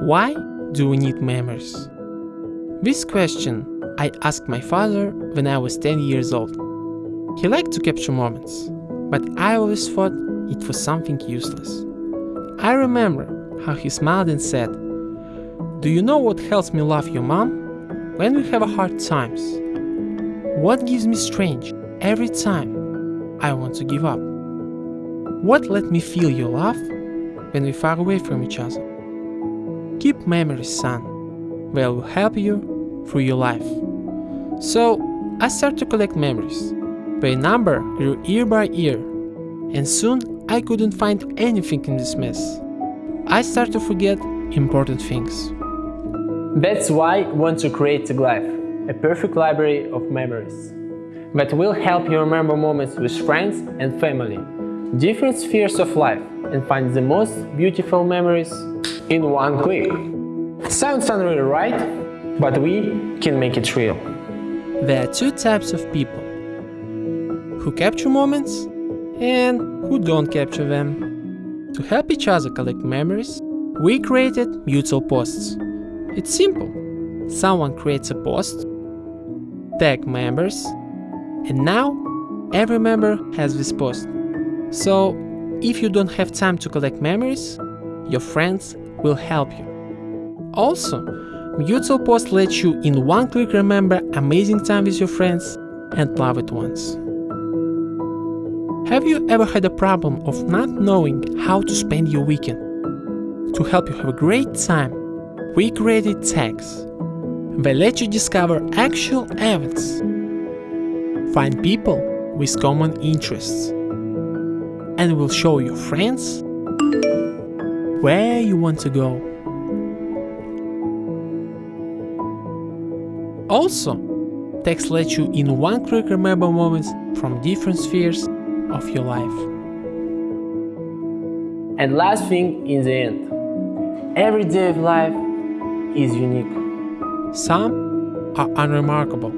Why do we need memories? This question I asked my father when I was 10 years old. He liked to capture moments, but I always thought it was something useless. I remember how he smiled and said, Do you know what helps me love your mom? When we have hard times. What gives me strength every time I want to give up? What let me feel your love when we far away from each other? Keep memories, son. They will help you through your life. So I started to collect memories. Their number grew year by year, and soon I couldn't find anything in this mess. I started to forget important things. That's why I want to create TagLife, a perfect library of memories that will help you remember moments with friends and family, different spheres of life, and find the most beautiful memories in one click. Sounds unreal, right? But we can make it real. There are two types of people who capture moments and who don't capture them. To help each other collect memories, we created mutual posts. It's simple. Someone creates a post, tag members, and now every member has this post. So if you don't have time to collect memories, your friends will help you. Also, Mutual Post lets you in one click remember amazing time with your friends and loved ones. Have you ever had a problem of not knowing how to spend your weekend? To help you have a great time, we created tags. They let you discover actual events, find people with common interests, and will show your friends where you want to go. Also, tags lets you in one click remember moments from different spheres of your life. And last thing in the end, every day of life is unique. Some are unremarkable,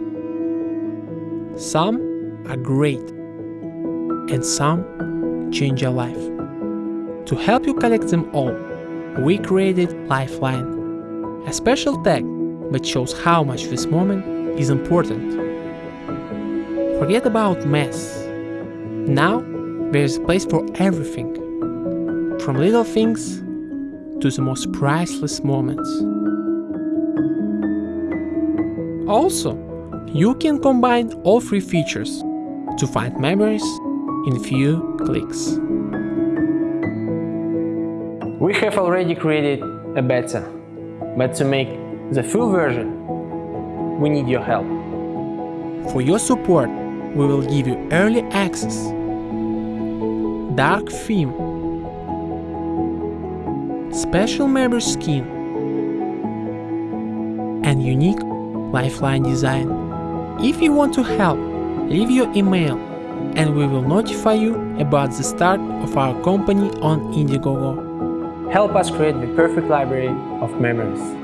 some are great, and some change your life. To help you collect them all, we created Lifeline, a special tag that shows how much this moment is important. Forget about mess. Now there is a place for everything, from little things to the most priceless moments. Also, you can combine all three features to find memories in few clicks. We have already created a beta, but to make the full version, we need your help. For your support, we will give you early access, dark theme, special member skin, and unique lifeline design. If you want to help, leave your email and we will notify you about the start of our company on Indiegogo. Help us create the perfect library of memories.